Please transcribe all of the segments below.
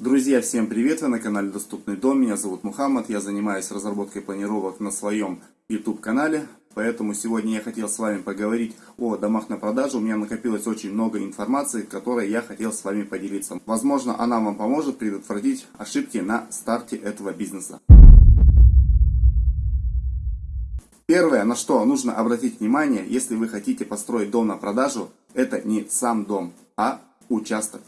Друзья, всем привет! Вы на канале Доступный дом. Меня зовут Мухаммад. Я занимаюсь разработкой планировок на своем YouTube канале. Поэтому сегодня я хотел с вами поговорить о домах на продажу. У меня накопилось очень много информации, которой я хотел с вами поделиться. Возможно, она вам поможет предотвратить ошибки на старте этого бизнеса. Первое, на что нужно обратить внимание, если вы хотите построить дом на продажу, это не сам дом, а участок.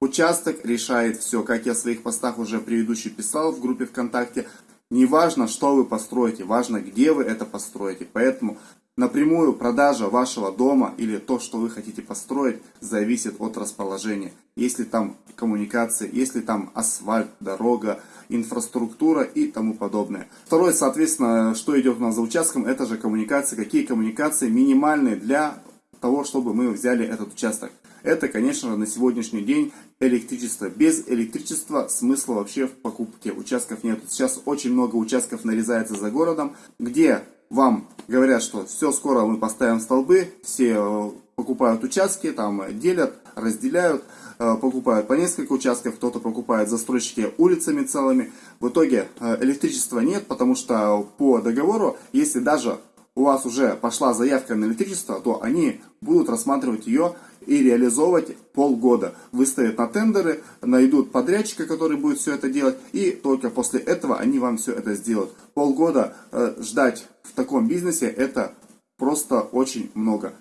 Участок решает все, как я в своих постах уже предыдущий писал в группе ВКонтакте. Не важно, что вы построите, важно, где вы это построите. Поэтому напрямую продажа вашего дома или то, что вы хотите построить, зависит от расположения. Если там коммуникации, если там асфальт, дорога, инфраструктура и тому подобное. Второе, соответственно, что идет у нас за участком, это же коммуникации. Какие коммуникации минимальные для того, чтобы мы взяли этот участок. Это, конечно же, на сегодняшний день электричество. Без электричества смысла вообще в покупке участков нет. Сейчас очень много участков нарезается за городом, где вам говорят, что все, скоро мы поставим столбы, все э, покупают участки, там делят, разделяют, э, покупают по несколько участков, кто-то покупает застройщики улицами целыми. В итоге э, электричества нет, потому что по договору, если даже у вас уже пошла заявка на электричество, то они будут рассматривать ее и реализовывать полгода. Выставят на тендеры, найдут подрядчика, который будет все это делать, и только после этого они вам все это сделают. Полгода э, ждать в таком бизнесе это просто очень много.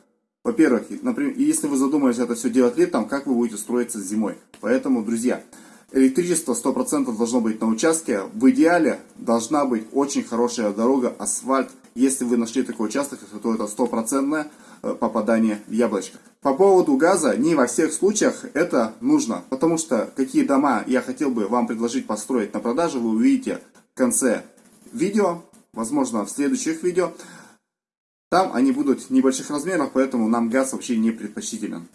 Во-первых, например, если вы задумались это все делать летом, как вы будете строиться зимой. Поэтому, друзья, электричество 100% должно быть на участке. В идеале должна быть очень хорошая дорога, асфальт. Если вы нашли такой участок, то это стопроцентное Э, попадание в яблочко. По поводу газа, не во всех случаях это нужно, потому что какие дома я хотел бы вам предложить построить на продажу, вы увидите в конце видео, возможно в следующих видео. Там они будут небольших размеров, поэтому нам газ вообще не предпочтителен.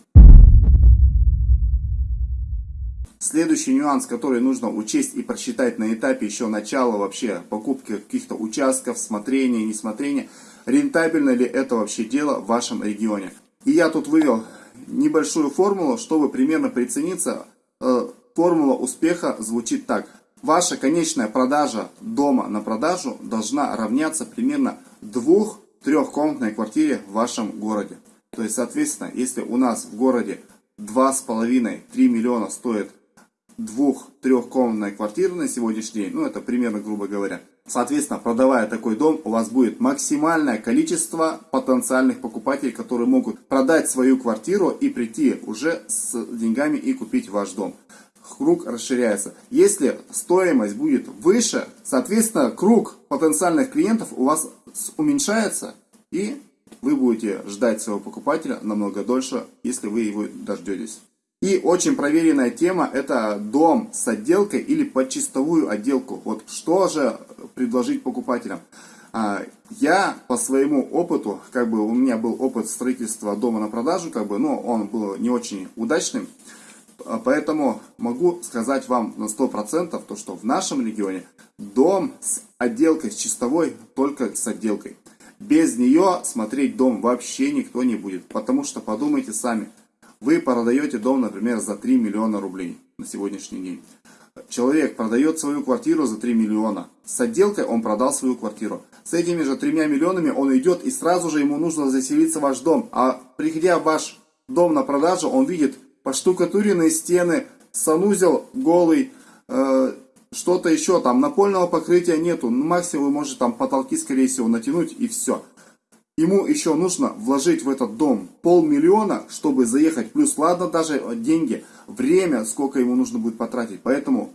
Следующий нюанс, который нужно учесть и просчитать на этапе еще начала вообще покупки каких-то участков, смотрения, несмотрения, рентабельно ли это вообще дело в вашем регионе. И я тут вывел небольшую формулу, чтобы примерно прицениться. Э, формула успеха звучит так. Ваша конечная продажа дома на продажу должна равняться примерно двух-трехкомнатной квартире в вашем городе. То есть, соответственно, если у нас в городе 2,5-3 миллиона стоит двух-трехкомнатная квартира на сегодняшний день, ну это примерно грубо говоря, Соответственно, продавая такой дом, у вас будет максимальное количество потенциальных покупателей, которые могут продать свою квартиру и прийти уже с деньгами и купить ваш дом. Круг расширяется. Если стоимость будет выше, соответственно, круг потенциальных клиентов у вас уменьшается и вы будете ждать своего покупателя намного дольше, если вы его дождетесь. И очень проверенная тема это дом с отделкой или под чистовую отделку. Вот что же предложить покупателям? А, я по своему опыту, как бы у меня был опыт строительства дома на продажу, как бы, но он был не очень удачным. А, поэтому могу сказать вам на 100% то, что в нашем регионе дом с отделкой, с чистовой, только с отделкой. Без нее смотреть дом вообще никто не будет. Потому что подумайте сами, вы продаете дом, например, за 3 миллиона рублей на сегодняшний день. Человек продает свою квартиру за 3 миллиона. С отделкой он продал свою квартиру. С этими же 3 миллионами он идет и сразу же ему нужно заселиться в ваш дом. А приходя в ваш дом на продажу, он видит поштукатуренные стены, санузел голый, э, что-то еще там, напольного покрытия нету. Максимум вы можете там потолки, скорее всего, натянуть и все. Ему еще нужно вложить в этот дом полмиллиона, чтобы заехать. Плюс, ладно, даже деньги, время, сколько ему нужно будет потратить. Поэтому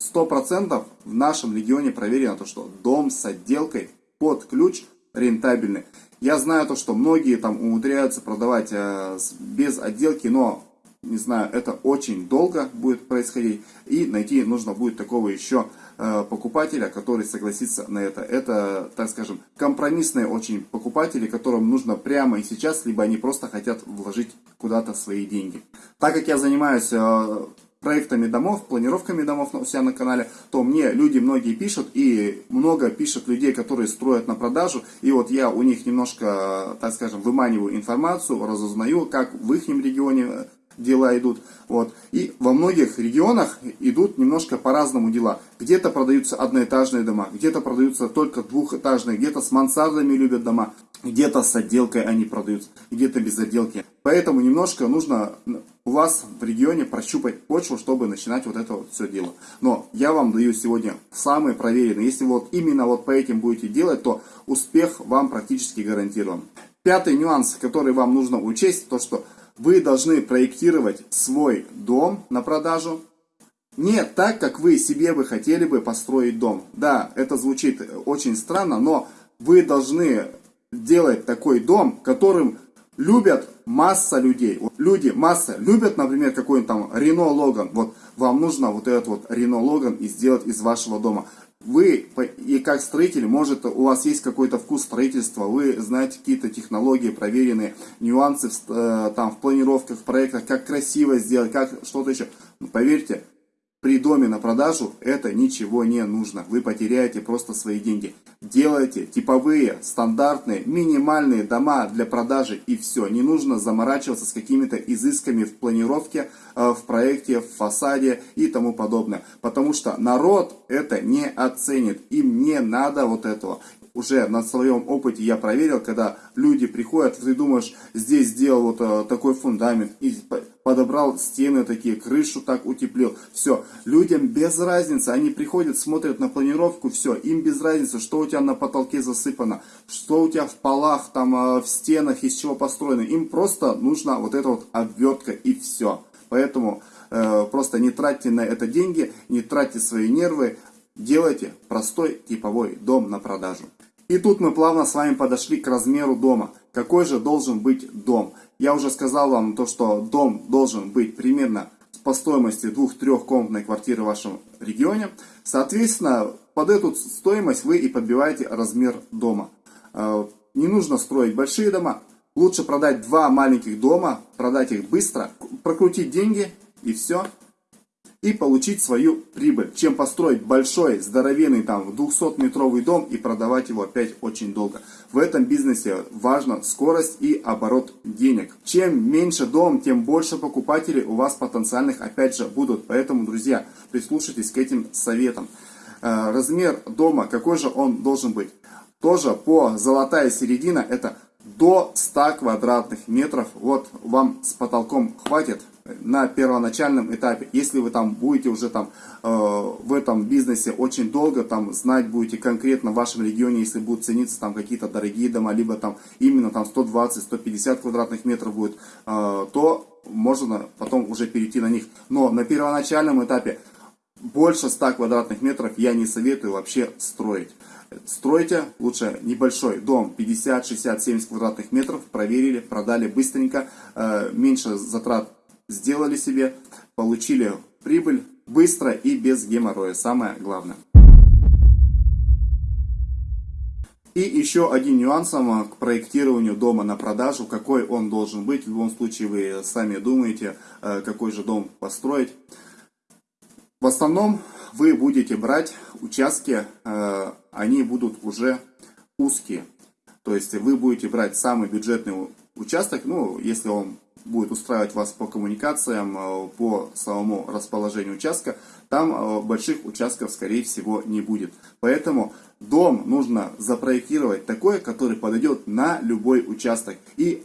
100% в нашем регионе проверено то, что дом с отделкой под ключ рентабельный. Я знаю то, что многие там умудряются продавать э, без отделки, но не знаю, это очень долго будет происходить. И найти нужно будет такого еще покупателя, который согласится на это. Это, так скажем, компромиссные очень покупатели, которым нужно прямо и сейчас, либо они просто хотят вложить куда-то свои деньги. Так как я занимаюсь э, проектами домов, планировками домов у себя на канале, то мне люди многие пишут, и много пишут людей, которые строят на продажу, и вот я у них немножко, так скажем, выманиваю информацию, разузнаю, как в их регионе дела идут. Вот. И во многих регионах идут немножко по-разному дела. Где-то продаются одноэтажные дома, где-то продаются только двухэтажные, где-то с мансардами любят дома, где-то с отделкой они продаются, где-то без отделки. Поэтому немножко нужно у вас в регионе прощупать почву, чтобы начинать вот это вот все дело. Но я вам даю сегодня самые проверенные. Если вот именно вот по этим будете делать, то успех вам практически гарантирован. Пятый нюанс, который вам нужно учесть, то что вы должны проектировать свой дом на продажу не так, как вы себе бы хотели бы построить дом. Да, это звучит очень странно, но вы должны делать такой дом, которым любят масса людей. Вот люди, масса, любят, например, какой-нибудь там Рено Логан. Вот вам нужно вот этот вот Рено Логан и сделать из вашего дома. Вы, и как строитель, может, у вас есть какой-то вкус строительства, вы знаете какие-то технологии, проверенные нюансы в, э, там, в планировках, в проектах, как красиво сделать, как что-то еще. Но поверьте, при доме на продажу это ничего не нужно. Вы потеряете просто свои деньги. Делайте типовые, стандартные, минимальные дома для продажи и все. Не нужно заморачиваться с какими-то изысками в планировке, э, в проекте, в фасаде и тому подобное. Потому что народ это не оценит. Им не надо вот этого уже на своем опыте я проверил, когда люди приходят, ты думаешь, здесь сделал вот э, такой фундамент, подобрал стены такие, крышу так утеплил. Все, людям без разницы, они приходят, смотрят на планировку, все, им без разницы, что у тебя на потолке засыпано, что у тебя в полах, там, э, в стенах, из чего построено. Им просто нужна вот эта вот обвертка и все. Поэтому э, просто не тратьте на это деньги, не тратьте свои нервы, делайте простой типовой дом на продажу. И тут мы плавно с вами подошли к размеру дома. Какой же должен быть дом? Я уже сказал вам то, что дом должен быть примерно по стоимости двух-трехкомнатной квартиры в вашем регионе. Соответственно, под эту стоимость вы и подбиваете размер дома. Э, не нужно строить большие дома. Лучше продать два маленьких дома, продать их быстро, прокрутить деньги и все и получить свою прибыль, чем построить большой, здоровенный там 200-метровый дом и продавать его опять очень долго. В этом бизнесе важна скорость и оборот денег. Чем меньше дом, тем больше покупателей у вас потенциальных опять же будут. Поэтому, друзья, прислушайтесь к этим советам. Э, размер дома, какой же он должен быть? Тоже по золотая середина, это до 100 квадратных метров. Вот вам с потолком хватит на первоначальном этапе. Если вы там будете уже там э, в этом бизнесе очень долго, там знать будете конкретно в вашем регионе, если будут цениться там какие-то дорогие дома, либо там именно там 120-150 квадратных метров будет, э, то можно потом уже перейти на них. Но на первоначальном этапе больше 100 квадратных метров я не советую вообще строить. Стройте лучше небольшой дом, 50, 60, 70 квадратных метров, проверили, продали быстренько, э, меньше затрат сделали себе, получили прибыль быстро и без геморроя, самое главное. И еще один нюанс к проектированию дома на продажу, какой он должен быть. В любом случае вы сами думаете, э, какой же дом построить. В основном вы будете брать участки, э, они будут уже узкие. То есть вы будете брать самый бюджетный участок, ну, если он будет устраивать вас по коммуникациям, э, по самому расположению участка, там э, больших участков, скорее всего, не будет. Поэтому дом нужно запроектировать такой, который подойдет на любой участок. И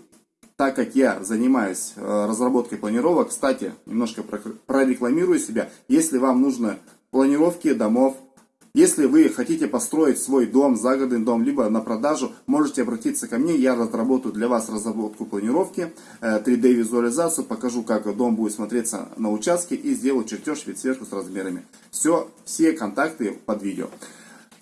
так как я занимаюсь э, разработкой планировок, кстати, немножко прорекламирую себя, если вам нужны планировки домов, если вы хотите построить свой дом, загородный дом, либо на продажу, можете обратиться ко мне, я разработаю для вас разработку планировки, 3D-визуализацию, э, покажу, как дом будет смотреться на участке и сделаю чертеж вид сверху с размерами. Все, все контакты под видео.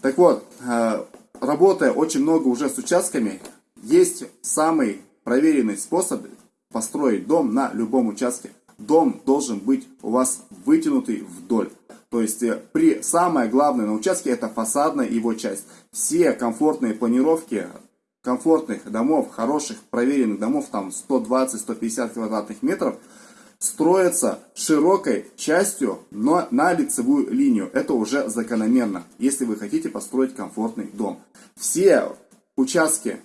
Так вот, э, работая очень много уже с участками, есть самый проверенный способ построить дом на любом участке. Дом должен быть у вас вытянутый вдоль. То есть э, при самое главное на участке это фасадная его часть. Все комфортные планировки комфортных домов, хороших проверенных домов, там 120-150 квадратных метров, строятся широкой частью, но на лицевую линию. Это уже закономерно, если вы хотите построить комфортный дом. Все участки,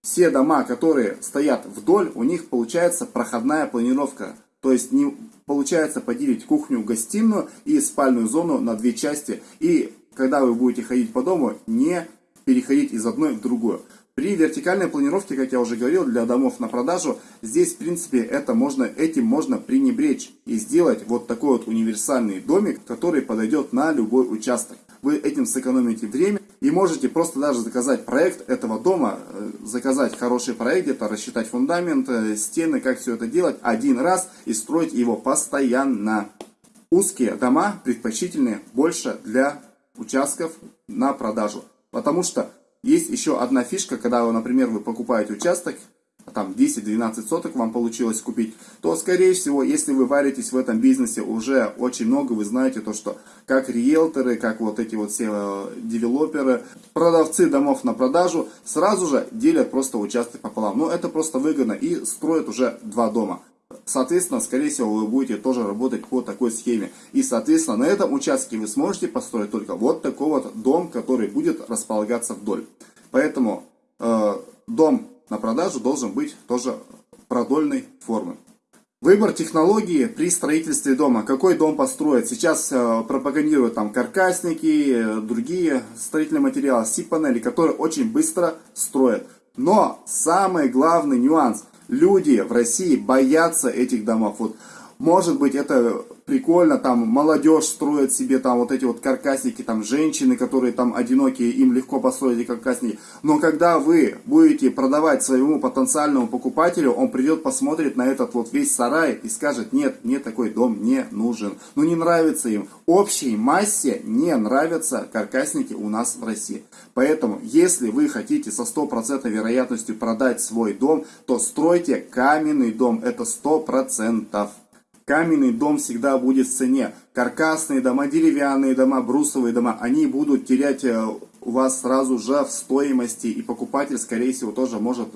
все дома, которые стоят вдоль, у них получается проходная планировка. То есть не получается поделить кухню, гостиную и спальную зону на две части. И когда вы будете ходить по дому, не переходить из одной в другую. При вертикальной планировке, как я уже говорил, для домов на продажу, здесь, в принципе, это можно, этим можно пренебречь и сделать вот такой вот универсальный домик, который подойдет на любой участок. Вы этим сэкономите время и можете просто даже заказать проект этого дома, э, заказать хороший проект, где-то рассчитать фундамент, э, стены, как все это делать один раз и строить его постоянно. Узкие дома предпочтительны больше для участков на продажу. Потому что есть еще одна фишка, когда, например, вы покупаете участок, там 10-12 соток вам получилось купить, то, скорее всего, если вы варитесь в этом бизнесе уже очень много, вы знаете то, что как риэлторы, как вот эти вот все э, девелоперы, продавцы домов на продажу, сразу же делят просто участок пополам. Но это просто выгодно и строят уже два дома. Соответственно, скорее всего, вы будете тоже работать по такой схеме. И, соответственно, на этом участке вы сможете построить только вот такой вот дом, который будет располагаться вдоль. Поэтому э, дом на продажу должен быть тоже продольной формы. Выбор технологии при строительстве дома. Какой дом построить? Сейчас э, пропагандируют там каркасники, э, другие строительные материалы, си-панели, которые очень быстро строят. Но самый главный нюанс – люди в России боятся этих домов. Вот, может быть, это прикольно, там молодежь строит себе там вот эти вот каркасники, там женщины, которые там одинокие, им легко построить каркасники. Но когда вы будете продавать своему потенциальному покупателю, он придет, посмотрит на этот вот весь сарай и скажет, нет, мне такой дом не нужен. Ну не нравится им. Общей массе не нравятся каркасники у нас в России. Поэтому, если вы хотите со стопроцентной вероятностью продать свой дом, то стройте каменный дом. Это 100%. Каменный дом всегда будет в цене. Каркасные дома, деревянные дома, брусовые дома, они будут терять э, у вас сразу же в стоимости. И покупатель, скорее всего, тоже может,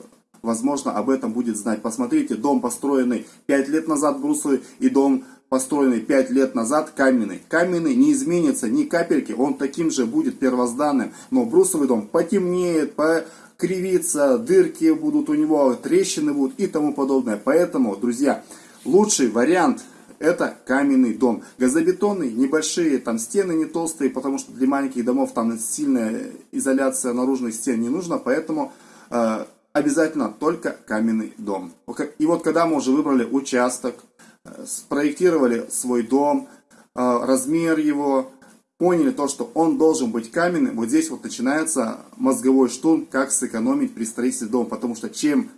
возможно, об этом будет знать. Посмотрите, дом, построенный 5 лет назад брусовый, и дом, построенный 5 лет назад каменный. Каменный не изменится ни капельки, он таким же будет первозданным. Но брусовый дом потемнеет, покривится, дырки будут у него, трещины будут и тому подобное. Поэтому, друзья, Лучший вариант это каменный дом. Газобетонный, небольшие, там стены не толстые, потому что для маленьких домов там сильная изоляция наружных стен не нужна, поэтому э, обязательно только каменный дом. И вот когда мы уже выбрали участок, э, спроектировали свой дом, э, размер его, поняли то, что он должен быть каменным, вот здесь вот начинается мозговой штурм, как сэкономить при строительстве дома, потому что чем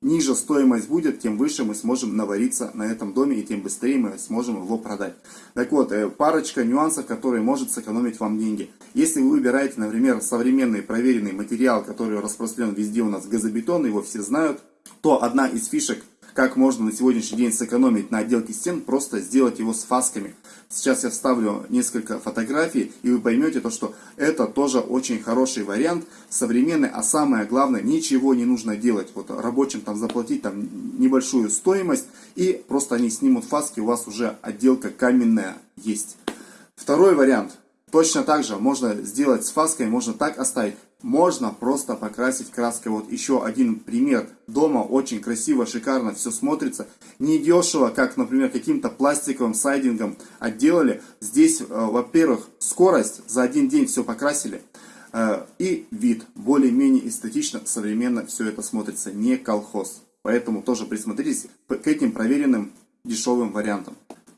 ниже стоимость будет, тем выше мы сможем навариться на этом доме и тем быстрее мы сможем его продать. Так вот, э, парочка нюансов, которые может сэкономить вам деньги. Если вы выбираете, например, современный проверенный материал, который распространен везде у нас газобетон, его все знают, то одна из фишек – как можно на сегодняшний день сэкономить на отделке стен, просто сделать его с фасками. Сейчас я вставлю несколько фотографий, и вы поймете то, что это тоже очень хороший вариант, современный, а самое главное, ничего не нужно делать. Вот рабочим там заплатить там небольшую стоимость, и просто они снимут фаски, у вас уже отделка каменная есть. Второй вариант. Точно так же можно сделать с фаской, можно так оставить. Можно просто покрасить краской. Вот еще один пример. Дома очень красиво, шикарно все смотрится. Не дешево, как, например, каким-то пластиковым сайдингом отделали. Здесь, э, во-первых, скорость. За один день все покрасили. Э, и вид. Более-менее эстетично, современно все это смотрится. Не колхоз. Поэтому тоже присмотритесь к этим проверенным дешевым вариантам.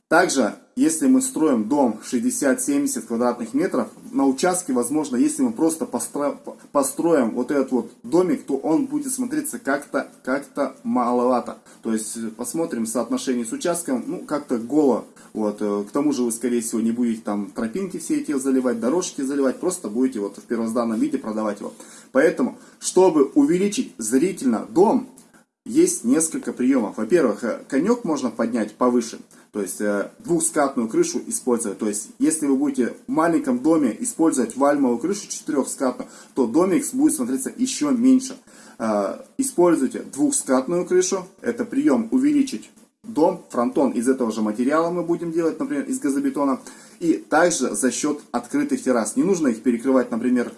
Также, если мы строим дом 60-70 квадратных метров, на участке, возможно, если мы просто постро... построим вот этот вот домик, то он будет смотреться как-то как, -то, маловато. То есть, посмотрим соотношение с участком, ну, как-то голо. Вот. Э, к тому же вы, скорее всего, не будете там тропинки все эти заливать, дорожки заливать, просто будете вот в первозданном виде продавать его. Поэтому, чтобы увеличить зрительно дом, есть несколько приемов. Во-первых, э, конек можно поднять повыше, то есть э, двухскатную крышу использовать. То есть, если вы будете в маленьком доме использовать вальмовую крышу четырехскатную, то домик будет смотреться еще меньше. Э, используйте двухскатную крышу, это прием увеличить дом, фронтон из этого же материала мы будем делать, например, из газобетона. И также за счет открытых террас. Не нужно их перекрывать, например,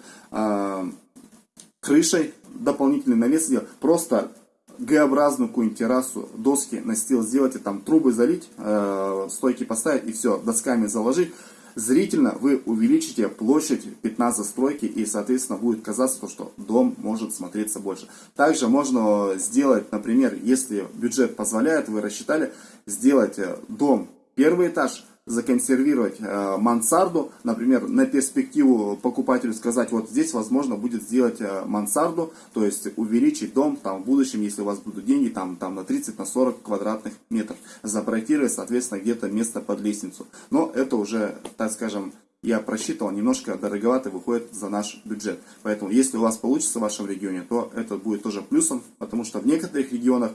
крышей, дополнительный навес делать. Просто Г-образную какую-нибудь террасу, доски, сделать, и там трубы залить, э, стойки поставить и все, досками заложить, зрительно вы увеличите площадь пятна застройки и, соответственно, будет казаться, что дом может смотреться больше. Также можно сделать, например, если бюджет позволяет, вы рассчитали, сделать э, дом первый этаж, законсервировать э, мансарду, например, на перспективу покупателю сказать, вот здесь возможно будет сделать э, мансарду, то есть увеличить дом там в будущем, если у вас будут деньги там, там на 30, на 40 квадратных метров, запроектировать, соответственно, где-то место под лестницу. Но это уже, так скажем, я просчитывал, немножко дороговато выходит за наш бюджет. Поэтому, если у вас получится в вашем регионе, то это будет тоже плюсом, потому что в некоторых регионах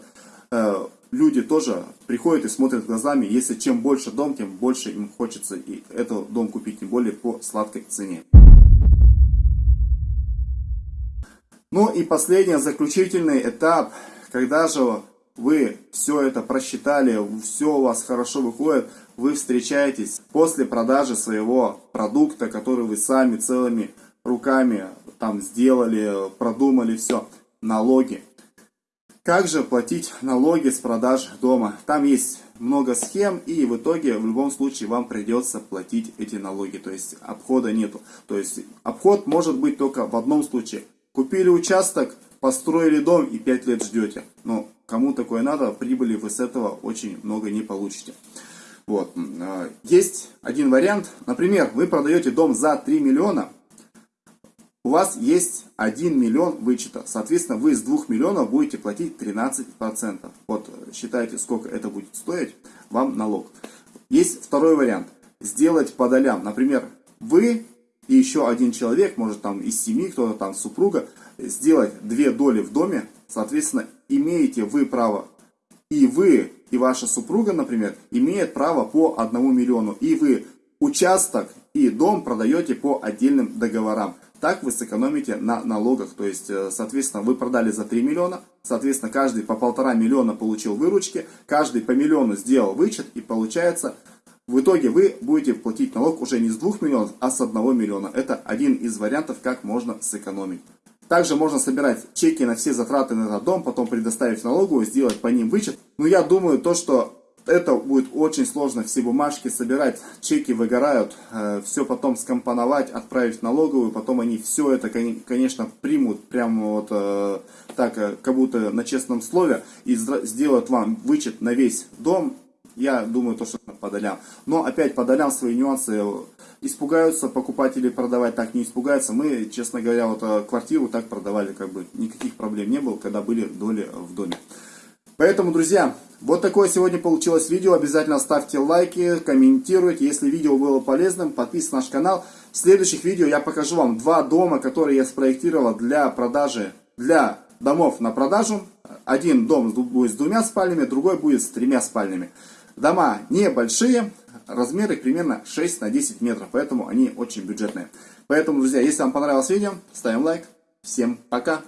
люди тоже приходят и смотрят глазами, если чем больше дом, тем больше им хочется и этот дом купить, тем более по сладкой цене. Ну и последний, заключительный этап, когда же вы все это просчитали, все у вас хорошо выходит, вы встречаетесь после продажи своего продукта, который вы сами целыми руками там сделали, продумали все, налоги. Как же платить налоги с продаж дома? Там есть много схем, и в итоге в любом случае вам придется платить эти налоги. То есть обхода нету. То есть обход может быть только в одном случае. Купили участок, построили дом и 5 лет ждете. Но кому такое надо, прибыли вы с этого очень много не получите. Вот. А, есть один вариант. Например, вы продаете дом за 3 миллиона, у вас есть 1 миллион вычета. Соответственно, вы с 2 миллионов будете платить 13%. Вот считайте, сколько это будет стоить вам налог. Есть второй вариант. Сделать по долям. Например, вы и еще один человек, может там из семьи, кто-то там супруга, сделать две доли в доме. Соответственно, имеете вы право и вы, и ваша супруга, например, имеет право по 1 миллиону. И вы участок и дом продаете по отдельным договорам. Так вы сэкономите на налогах. То есть, э, соответственно, вы продали за 3 миллиона, соответственно, каждый по полтора миллиона получил выручки, каждый по миллиону сделал вычет, и получается, в итоге вы будете платить налог уже не с 2 миллионов, а с 1 миллиона. Это один из вариантов, как можно сэкономить. Также можно собирать чеки на все затраты на этот дом, потом предоставить налоговую, сделать по ним вычет. Но я думаю, то, что это будет очень сложно, все бумажки собирать, чеки выгорают, э, все потом скомпоновать, отправить в налоговую, потом они все это, конечно, примут прямо вот э, так, э, как будто на честном слове, и сделают вам вычет на весь дом, я думаю, то, что по долям. Но опять по долям свои нюансы испугаются покупатели продавать, так не испугаются. Мы, честно говоря, вот квартиру так продавали, как бы никаких проблем не было, когда были доли в доме. Поэтому, друзья, вот такое сегодня получилось видео. Обязательно ставьте лайки, комментируйте. Если видео было полезным, подписывайтесь на наш канал. В следующих видео я покажу вам два дома, которые я спроектировал для продажи, для домов на продажу. Один дом будет с двумя спальнями, другой будет с тремя спальнями. Дома небольшие, размеры примерно 6 на 10 метров, поэтому они очень бюджетные. Поэтому, друзья, если вам понравилось видео, ставим лайк. Всем пока!